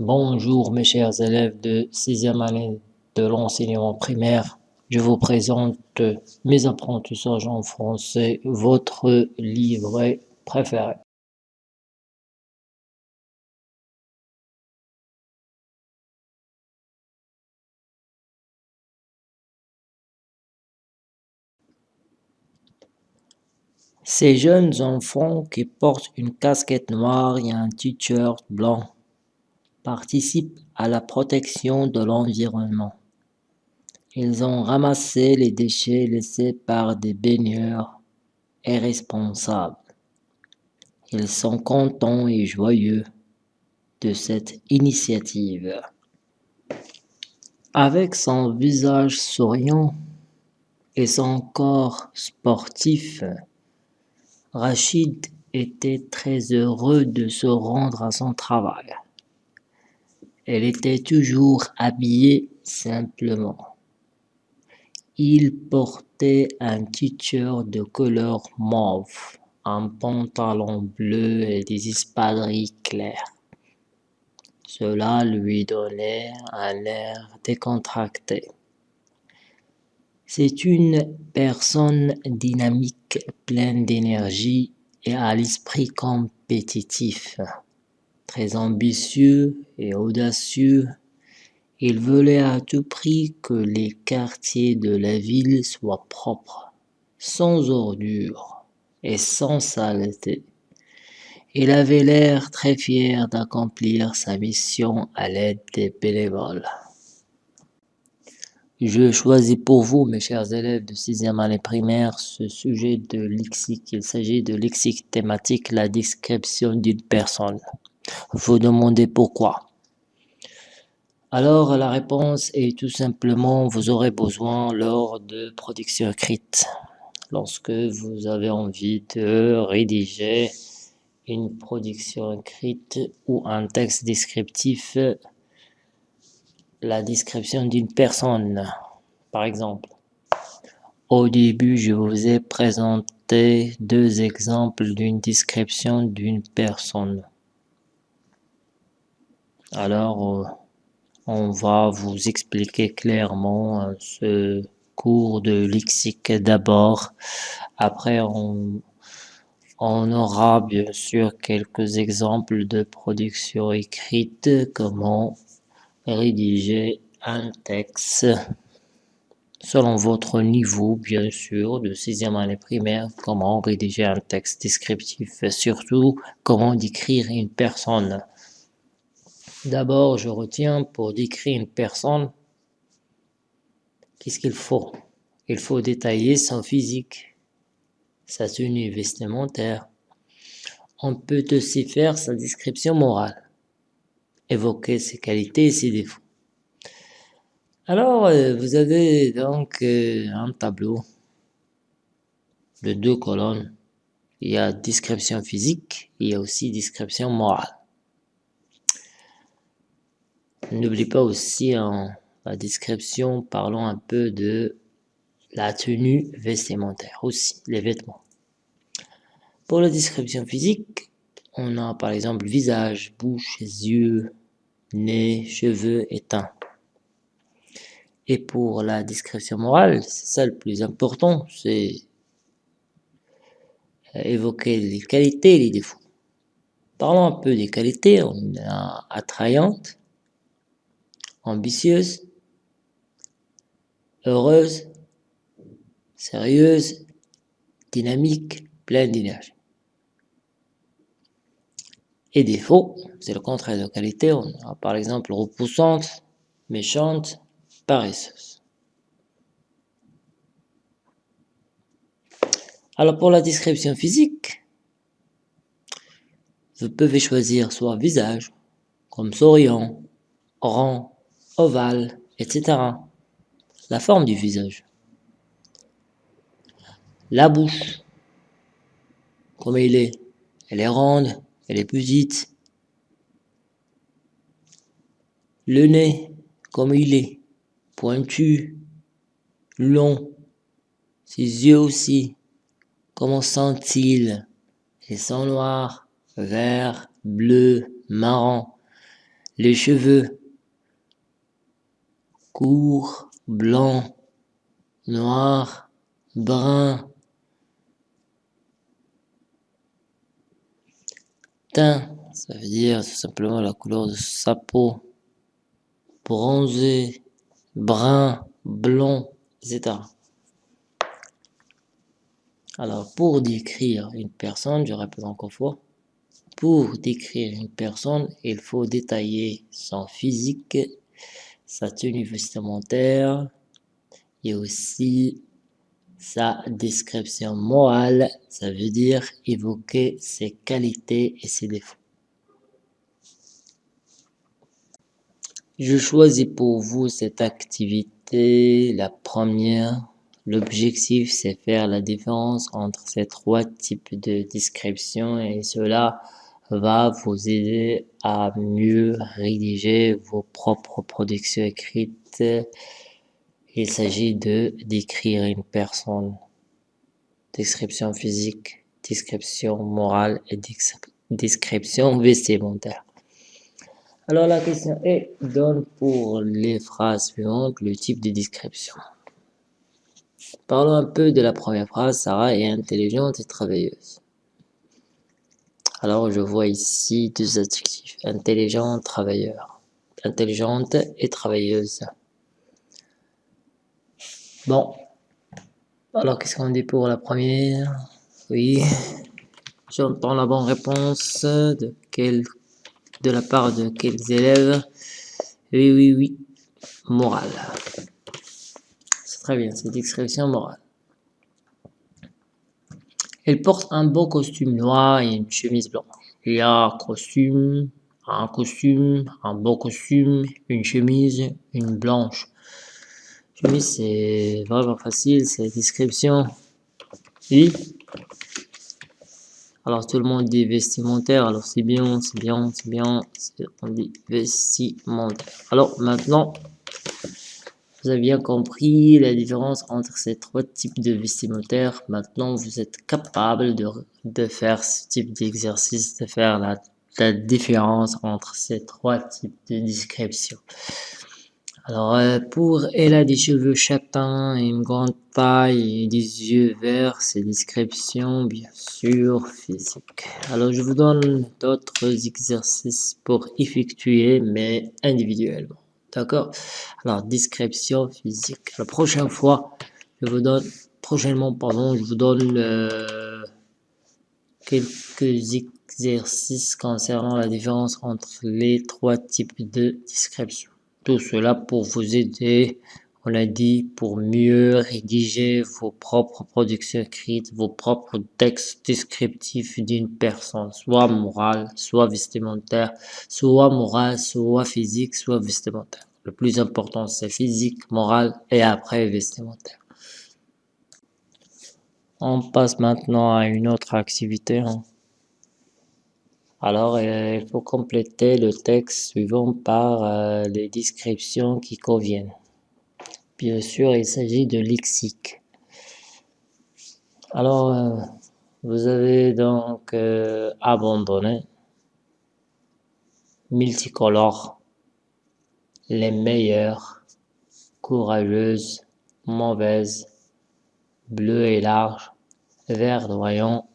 Bonjour mes chers élèves de sixième année de l'enseignement primaire. Je vous présente mes apprentissages en français, votre livret préféré. Ces jeunes enfants qui portent une casquette noire et un t-shirt blanc participent à la protection de l'environnement. Ils ont ramassé les déchets laissés par des baigneurs irresponsables. Ils sont contents et joyeux de cette initiative. Avec son visage souriant et son corps sportif, Rachid était très heureux de se rendre à son travail. Elle était toujours habillée simplement. Il portait un t-shirt de couleur mauve, un pantalon bleu et des espadrilles claires. Cela lui donnait un air décontracté. C'est une personne dynamique, pleine d'énergie et à l'esprit compétitif. Très ambitieux et audacieux, il voulait à tout prix que les quartiers de la ville soient propres, sans ordures et sans saleté. Il avait l'air très fier d'accomplir sa mission à l'aide des bénévoles. Je choisis pour vous, mes chers élèves de sixième année primaire, ce sujet de lexique. Il s'agit de lexique thématique, la description d'une personne. Vous demandez pourquoi. Alors, la réponse est tout simplement, vous aurez besoin lors de production écrite, lorsque vous avez envie de rédiger une production écrite ou un texte descriptif la description d'une personne. Par exemple, au début, je vous ai présenté deux exemples d'une description d'une personne. Alors, euh, on va vous expliquer clairement euh, ce cours de lexique d'abord. Après, on, aura bien sûr quelques exemples de production écrite, comment rédiger un texte selon votre niveau, bien sûr, de sixième année primaire, comment rédiger un texte descriptif surtout comment décrire une personne. D'abord, je retiens pour décrire une personne, qu'est-ce qu'il faut? Il faut détailler son physique, sa tenue vestimentaire. On peut aussi faire sa description morale évoquer ses qualités et ses défauts. Alors, euh, vous avez donc euh, un tableau de deux colonnes. Il y a description physique, il y a aussi description morale. N'oublie pas aussi en la description, parlons un peu de la tenue vestimentaire aussi, les vêtements. Pour la description physique, on a par exemple visage, bouche, yeux, nez, cheveux et teint. Et pour la description morale, c'est ça le plus important, c'est évoquer les qualités et les défauts. Parlons un peu des qualités, on a attrayante, ambitieuse, heureuse, sérieuse, dynamique, pleine d'énergie. Et défaut, c'est le contraire de qualité. On a par exemple repoussante, méchante, paresseuse. Alors pour la description physique, vous pouvez choisir soit visage, comme souriant, rond, ovale, etc. La forme du visage. La bouche, comme il est, elle est ronde, elle est petite. Le nez, comme il est, pointu, long. Ses yeux aussi, comment sont-ils Ils sont noirs, verts, bleus, marrons. les cheveux, court, blanc, noir, brun, teint, ça veut dire tout simplement la couleur de sa peau, bronzé, brun, blond, etc. Alors, pour décrire une personne, je répète encore fois, pour décrire une personne, il faut détailler son physique, sa tenue vestimentaire et aussi sa description morale, ça veut dire évoquer ses qualités et ses défauts. Je choisis pour vous cette activité, la première. L'objectif, c'est faire la différence entre ces trois types de description et cela va vous aider à mieux rédiger vos propres productions écrites. Il s'agit de décrire une personne. Description physique, description morale et description vestimentaire. Alors la question est, donne pour les phrases suivantes le type de description. Parlons un peu de la première phrase, Sarah est intelligente et travailleuse. Alors je vois ici deux adjectifs, intelligent, travailleur. Intelligente et travailleuse. Bon, alors qu'est-ce qu'on dit pour la première? Oui, j'entends la bonne réponse de quel de la part de quels élèves? Oui, oui, oui. Morale. C'est très bien, c'est expression morale. Elle porte un beau costume noir et une chemise blanche. Il y a un costume, un costume, un beau costume, une chemise, une blanche. Chemise, c'est vraiment facile, c'est description. Oui. Alors tout le monde dit vestimentaire, alors c'est bien, c'est bien, c'est bien, on dit vestimentaire. Alors maintenant, vous avez bien compris la différence entre ces trois types de vestimentaire. Maintenant, vous êtes capable de, de faire ce type d'exercice, de faire la, la différence entre ces trois types de description. Alors, euh, pour elle a des cheveux châtains, une grande taille et des yeux verts, ses descriptions, bien sûr, physique. Alors, je vous donne d'autres exercices pour effectuer, mais individuellement. D'accord Alors, description physique. La prochaine fois, je vous donne, prochainement, pardon, je vous donne euh, quelques exercices concernant la différence entre les trois types de description. Tout cela pour vous aider, on l'a dit, pour mieux rédiger vos propres productions écrites, vos propres textes descriptifs d'une personne, soit morale, soit vestimentaire, soit morale, soit physique, soit vestimentaire. Le plus important, c'est physique, morale et après vestimentaire. On passe maintenant à une autre activité. Hein. Alors, euh, il faut compléter le texte suivant par euh, les descriptions qui conviennent. Bien sûr, il s'agit de lexique. Alors, euh, vous avez donc abandonné multicolore, les meilleurs, courageuse, mauvaise, bleu et large, verdoyant,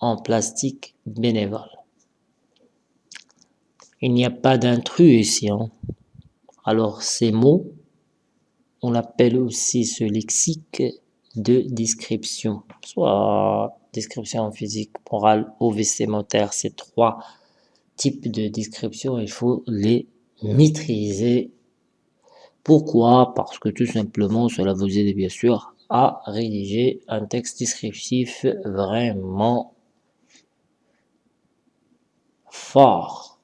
en plastique bénévole. Il n'y a pas d'intrus ici. Hein. Alors ces mots, on l'appelle aussi ce lexique de description, soit description physique, morale ou vestimentaire. Ces trois types de description, il faut les maîtriser. Pourquoi? Parce que tout simplement, cela vous aide bien sûr à rédiger un texte descriptif vraiment fort.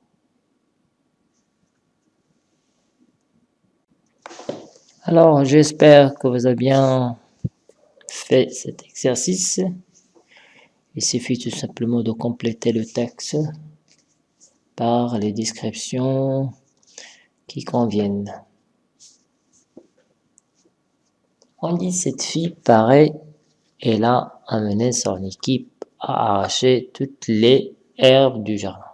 Alors, j'espère que vous avez bien fait cet exercice. Il suffit tout simplement de compléter le texte par les descriptions qui conviennent. On dit cette fille paraît, elle a amené son équipe à arracher toutes les herbes du jardin.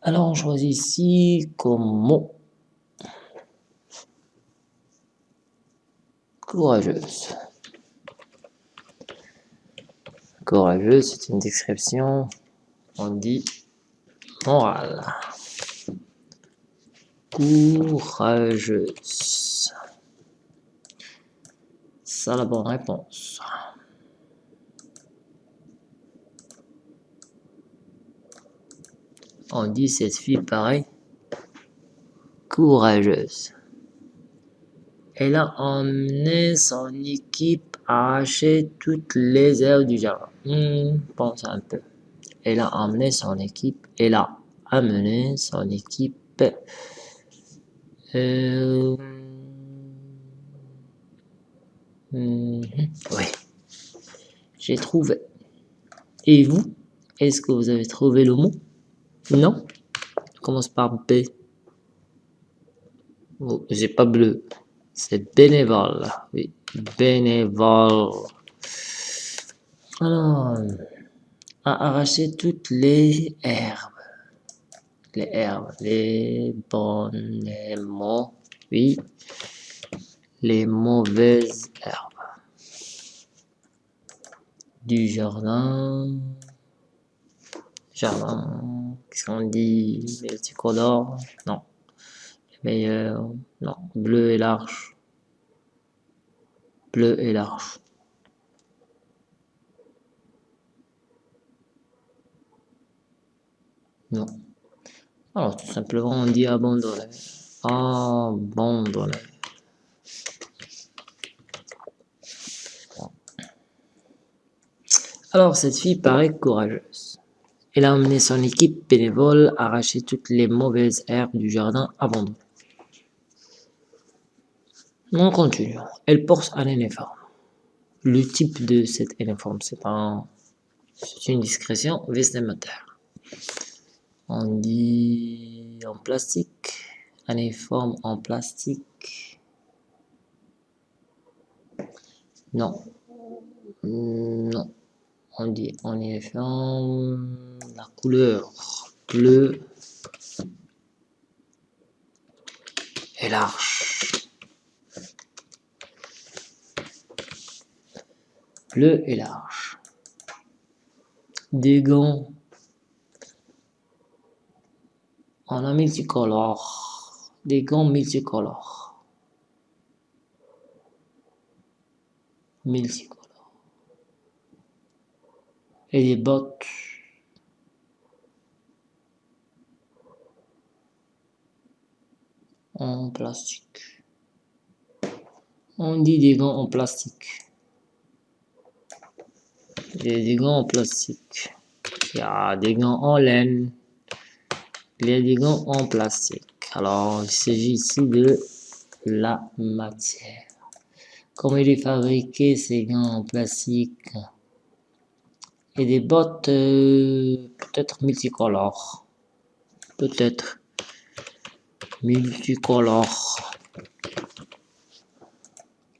Alors on choisit ici comme mot courageuse. Courageuse, c'est une description, on dit morale. Courageuse. Ça la bonne réponse. On dit cette fille pareil. Courageuse. Elle a emmené son équipe à arracher toutes les herbes du jardin. Hmm, pense un peu. Elle a emmené son équipe. Elle a amené son équipe. Euh, hmm, oui. J'ai trouvé. Et vous Est-ce que vous avez trouvé le mot? Non? Commence par B. Oh, J'ai pas bleu. C'est bénévole. Oui, bénévole. Alors, à arracher toutes les herbes. Les herbes, les bonnes, mots, oui, les mauvaises herbes. Du jardin, jardin, qu'est-ce qu'on dit? Multicolore Non. Meilleur, non. Bleu et large. Bleu et large. Non. Alors, tout simplement, on dit abandonner. Abandonner. Alors, cette fille paraît courageuse. Elle a emmené son équipe bénévole arracher toutes les mauvaises herbes du jardin abandonné. On continue. Elle porte un uniforme. Le type de cet uniforme, c'est un, une discrétion vestimentaire. On dit en plastique, un uniforme en plastique. Non. On dit en uniforme, la couleur bleu et large. Bleu et large. Des gants on a multicolore. Des gants multicolores. Multicolores. Et des bottes. En plastique. On dit des gants en plastique. Des gants en plastique. Il y a des gants en laine. Il y a des gants en plastique. Alors, il s'agit ici de la matière. Comment il est fabriqué ces gants en plastique? Et des bottes euh, peut-être multicolores. Peut-être multicolores.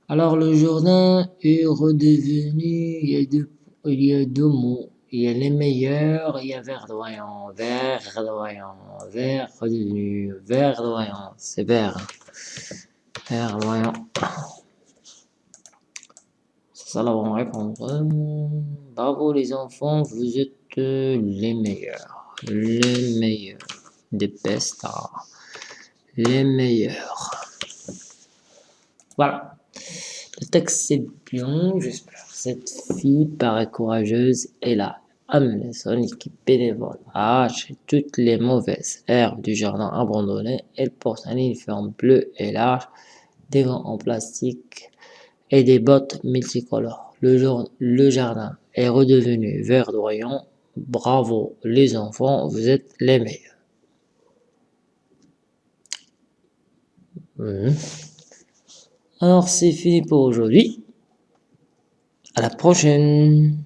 Alors le jardin est redevenu, il y a deux, il y a deux mots. Il y a les meilleurs, il y a verdoyant, verdoyant, vert verdoyant, c'est vert. Verdoyant. Ça la bonne réponse. Bravo les enfants, vous êtes les meilleurs. Les meilleurs. Des best Les meilleurs. Voilà. Le texte c'est bien, j'espère. Cette fille paraît courageuse et a amené son équipe bénévole à arracher toutes les mauvaises herbes du jardin abandonné. Elle porte un uniforme bleu et large, des gants en plastique et des bottes multicolores. Le, le jardin est redevenu verdoyant. Bravo les enfants, vous êtes les meilleurs. Mmh. Alors c'est fini pour aujourd'hui. À la prochaine